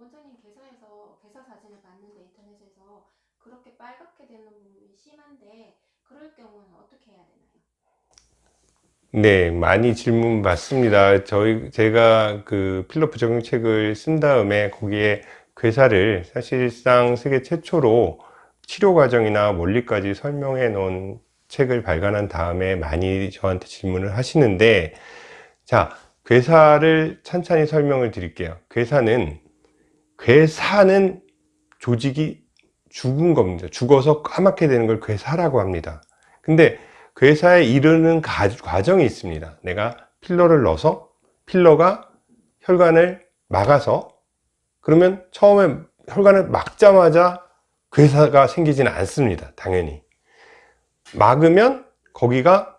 원장님 개사에서 개사 사진을 봤는데 인터넷에서 그렇게 빨갛게 되는 부분이 심한데 그럴 경우는 어떻게 해야 되나요? 네, 많이 질문 받습니다. 저희, 제가 그 필러 부작용책을 쓴 다음에 거기에 괴사를 사실상 세계 최초로 치료 과정이나 원리까지 설명해 놓은 책을 발간한 다음에 많이 저한테 질문을 하시는데, 자, 괴사를 찬찬히 설명을 드릴게요. 괴사는, 괴사는 조직이 죽은 겁니다. 죽어서 까맣게 되는 걸 괴사라고 합니다. 근데 괴사에 이르는 가- 과정이 있습니다. 내가 필러를 넣어서 필러가 혈관을 막아서 그러면 처음에 혈관을 막자마자 괴사가 생기지는 않습니다. 당연히. 막으면 거기가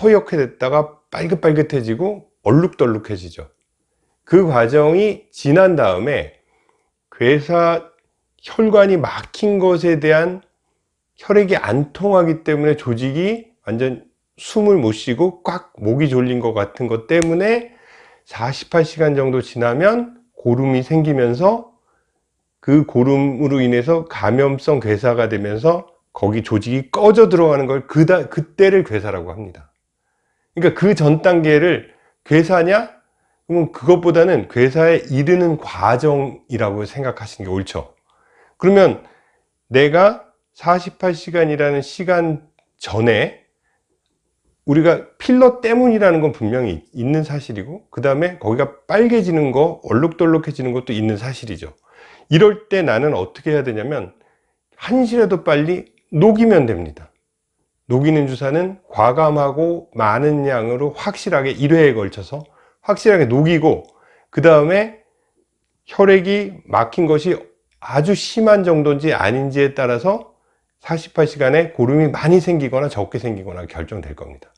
허옇게 됐다가 빨긋빨긋해지고 얼룩덜룩해지죠. 그 과정이 지난 다음에 괴사 혈관이 막힌 것에 대한 혈액이 안 통하기 때문에 조직이 완전 숨을 못 쉬고 꽉 목이 졸린 것 같은 것 때문에 48시간 정도 지나면 고름이 생기면서 그 고름으로 인해서 감염성 괴사가 되면서 거기 조직이 꺼져 들어가는 걸 그다, 그때를 괴사라고 합니다. 그러니까 그 전 단계를 괴사냐? 그러면 그것보다는 괴사에 이르는 과정이라고 생각하시는 게 옳죠. 그러면 내가 48시간이라는 시간 전에 우리가 필러 때문이라는 건 분명히 있는 사실이고 그 다음에 거기가 빨개지는 거 얼룩덜룩해지는 것도 있는 사실이죠 이럴 때 나는 어떻게 해야 되냐면 한시라도 빨리 녹이면 됩니다 녹이는 주사는 과감하고 많은 양으로 확실하게 1회에 걸쳐서 확실하게 녹이고 그 다음에 혈액이 막힌 것이 아주 심한 정도인지 아닌지에 따라서 48시간에 고름이 많이 생기거나 적게 생기거나 결정될 겁니다.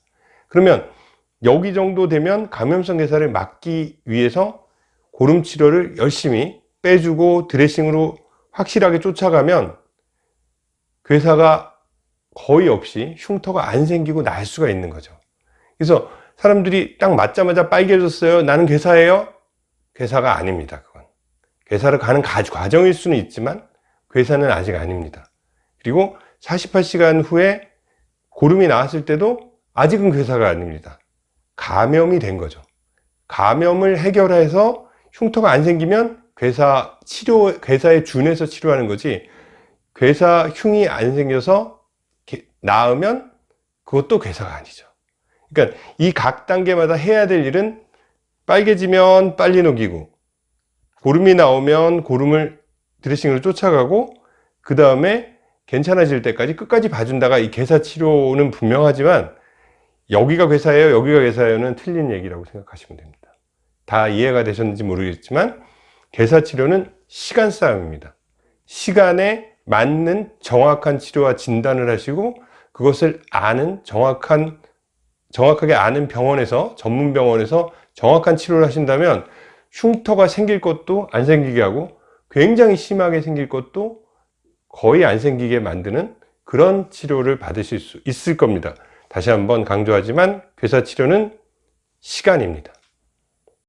그러면 여기 정도 되면 감염성 괴사를 막기 위해서 고름 치료를 열심히 빼주고 드레싱으로 확실하게 쫓아가면 괴사가 거의 없이 흉터가 안 생기고 날 수가 있는 거죠. 그래서 사람들이 딱 맞자마자 빨개졌어요. 나는 괴사예요? 괴사가 아닙니다. 그건. 괴사를 가는 과정일 수는 있지만 괴사는 아직 아닙니다. 그리고 48시간 후에 고름이 나왔을 때도 아직은 괴사가 아닙니다. 감염이 된 거죠. 감염을 해결해서 흉터가 안 생기면 괴사 치료, 괴사에 준해서 치료하는 거지 괴사 흉이 안 생겨서 나으면 그것도 괴사가 아니죠. 그러니까 이 각 단계마다 해야 될 일은 빨개지면 빨리 녹이고 고름이 나오면 고름을 드레싱으로 쫓아가고 그 다음에 괜찮아질 때까지 끝까지 봐준다가 이 괴사 치료는 분명하지만 여기가 괴사예요 여기가 괴사예요는 틀린 얘기라고 생각하시면 됩니다. 다 이해가 되셨는지 모르겠지만 괴사 치료는 시간 싸움입니다. 시간에 맞는 정확한 치료와 진단을 하시고 그것을 아는 정확한 정확하게 아는 병원에서 전문 병원에서 정확한 치료를 하신다면 흉터가 생길 것도 안 생기게 하고 굉장히 심하게 생길 것도 거의 안 생기게 만드는 그런 치료를 받으실 수 있을 겁니다. 다시 한번 강조하지만 괴사 치료는 시간입니다.